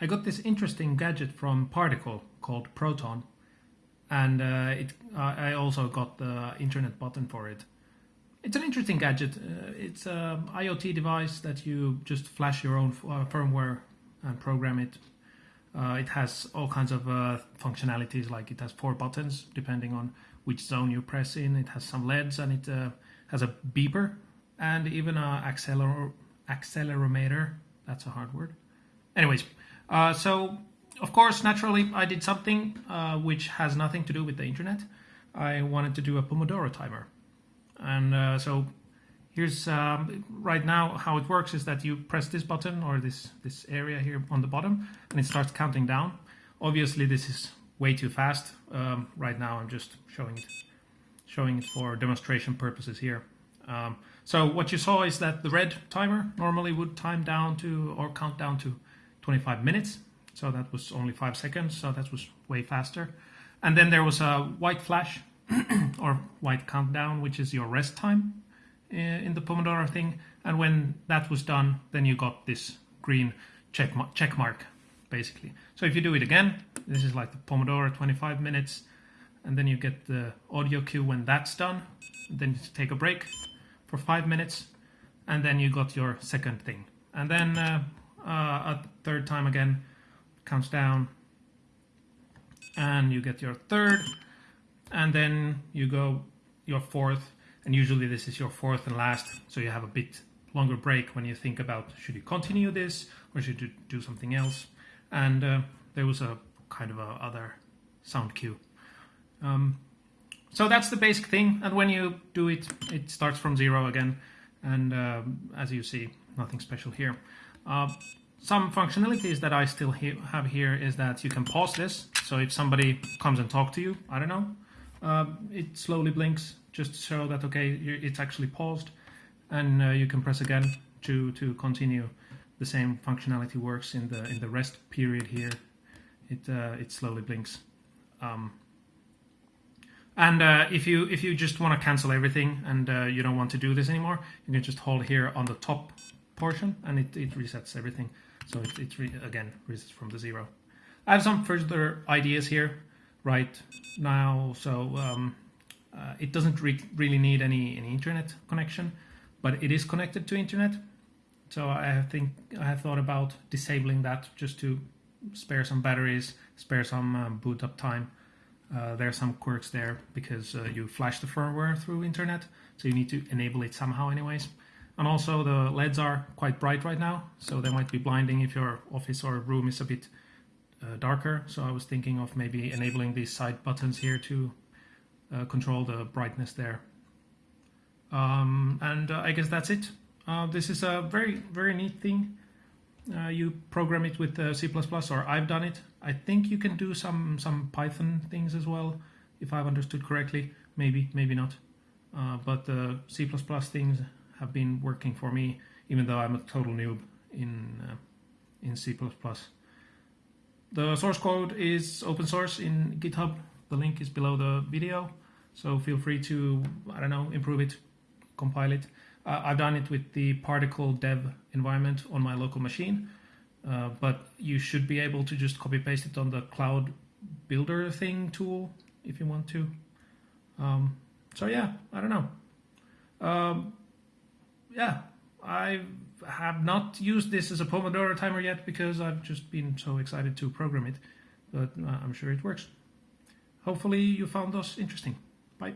I got this interesting gadget from Particle called Photon, and uh, it, uh, I also got the internet button for it. It's an interesting gadget. Uh, it's an IoT device that you just flash your own uh, firmware and program it. Uh, it has all kinds of uh, functionalities, like it has four buttons depending on which zone you press in. It has some LEDs and it has a beeper and even an acceler accelerometer. That's a hard word. Anyways, uh, so of course, naturally, I did something uh, which has nothing to do with the internet. I wanted to do a Pomodoro timer. And uh, so here's um, right now how it works is that you press this button or this, this area here on the bottom and it starts counting down. Obviously, this is way too fast. Um, right now, I'm just showing it, showing it for demonstration purposes here. Um, so what you saw is that the red timer normally would time down to or count down to 25 minutes. So that was only five seconds. So that was way faster. And then there was a white flash or white countdown, which is your rest time eh, in the Pomodoro thing. And when that was done, then you got this green check, check mark, basically. So if you do it again, this is like the Pomodoro 25 minutes. And then you get the audio cue when that's done. Then you take a break for five minutes. And then you got your second thing. And then uh, uh, a third time again, counts down, and you get your third, and then you go your fourth, and usually this is your fourth and last, so you have a bit longer break when you think about should you continue this or should you do something else. And uh, there was a kind of a other sound cue. Um, so that's the basic thing, and when you do it, it starts from zero again, and um, as you see, nothing special here. Uh, some functionalities that I still he have here is that you can pause this. So if somebody comes and talk to you, I don't know, uh, it slowly blinks just to show that, okay, it's actually paused. And uh, you can press again to, to continue. The same functionality works in the in the rest period here. It, uh, it slowly blinks. Um, and uh, if you if you just want to cancel everything and uh, you don't want to do this anymore, you can just hold here on the top portion and it, it resets everything. So it, it re again resets from the zero. I have some further ideas here right now. So um, uh, it doesn't re really need any, any internet connection, but it is connected to internet. So I think I have thought about disabling that just to spare some batteries, spare some um, boot up time. Uh, there are some quirks there because uh, you flash the firmware through internet, so you need to enable it somehow anyways. And also the LEDs are quite bright right now, so they might be blinding if your office or room is a bit uh, darker. So I was thinking of maybe enabling these side buttons here to uh, control the brightness there. Um, and uh, I guess that's it. Uh, this is a very, very neat thing. Uh, you program it with uh, C++ or I've done it. I think you can do some, some Python things as well, if I've understood correctly. Maybe, maybe not. but the C++ things have been working for me, even though I'm a total noob in uh, in C++. The source code is open source in GitHub. The link is below the video, so feel free to I don't know improve it, compile it. Uh, I've done it with the Particle Dev environment on my local machine, uh, but you should be able to just copy paste it on the Cloud Builder thing tool if you want to. Um, so yeah, I don't know. Um, yeah, I have not used this as a Pomodoro timer yet because I've just been so excited to program it, but uh, I'm sure it works. Hopefully you found us interesting. Bye.